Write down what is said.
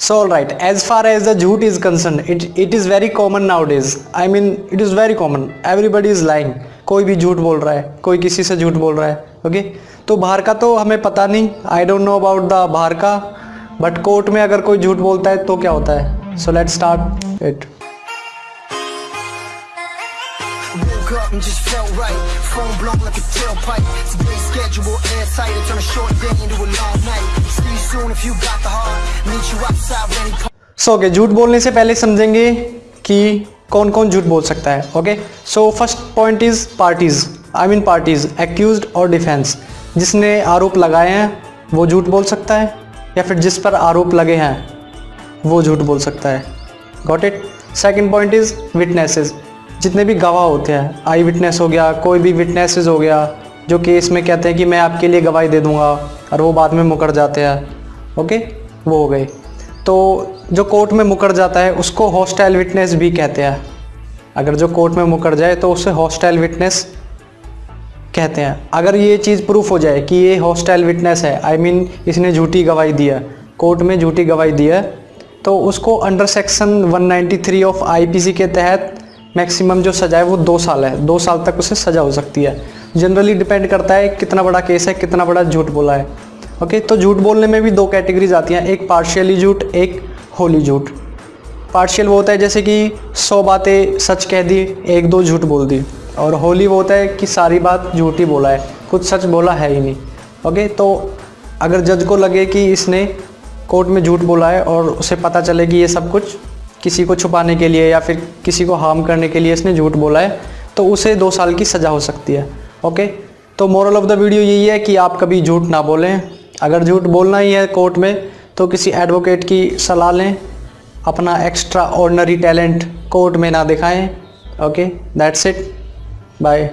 So all right, as far as the jhoot is concerned, it it is very common nowadays. I mean, it is very common. Everybody is lying. कोई भी झूठ बोल रहा है कोई किसी से झूठ बोल रहा है ओके तो बाहर का तो हमें पता नहीं I don't know about the बाहर का बट कोर्ट में अगर कोई झूठ बोलता है तो क्या होता है so let start it and just felt right. Phone blown like a tailpipe. Today's schedule airtight. I turn a short day into a long so okay झूठ बोलने से पहले समझेंगे कि कौन कौन झूठ बोल सकता है okay so first point is parties I mean parties accuse और डिफेंस जिसने आरोप लगाए हैं, वो झूठ बोल सकता है, या फिर जिस पर आरोप लगे हैं, वो झूठ बोल सकता है। Got it second point is witnesses जितने भी गवाह होते हैं आई विटनेस हो गया, कोई भी विटनेसेस हो गया, जो केस में कहते हैं कि मैं आपके लिए गवाही दे दूँगा, और वो बाद में मुकर जाते हैं। ओके वो हो गए तो जो कोर्ट में मुकर जाता है उसको हॉस्टाइल विटनेस भी कहते हैं। अगर जो कोर्ट में मुकर जाए तो उसे हॉस्टाइल विटनेस कहते हैं। अगर ये चीज़ प्रूफ हो जाए कि ये हॉस्टाइल विटनेस है आई I मीन mean, इसने झूठी गवाही दी है कोर्ट में झूठी गवाही दी है तो उसको अंडर सेक्शन 193 ऑफ़ आईपीसी के तहत मैक्सिमम जो सज़ा है वो दो साल है। दो साल तक उसे सज़ा हो सकती है। जनरली डिपेंड करता है कितना बड़ा केस है कितना बड़ा झूठ बोला है। ओके तो झूठ बोलने में भी दो कैटेगरीज आती हैं, एक पार्शियली झूठ, एक होली झूठ। पार्शियल वो होता है जैसे कि सौ बातें सच कह दी, एक दो झूठ बोल दी। और होली वो होता है कि सारी बात झूठ ही बोला है, कुछ सच बोला है ही नहीं। ओके तो अगर जज को लगे कि इसने कोर्ट में झूठ बोला है और उसे पता चले कि ये सब कुछ किसी को छुपाने के लिए या फिर किसी को हार्म करने के लिए इसने झूठ बोला है तो उसे दो साल की सज़ा हो सकती है। ओके तो मोरल ऑफ़ द वीडियो यही है कि आप कभी झूठ ना बोलें। अगर झूठ बोलना ही है कोर्ट में तो किसी एडवोकेट की सलाह लें, अपना एक्स्ट्रा ऑर्डनरी टैलेंट कोर्ट में ना दिखाएँ ओके दैट्स इट बाय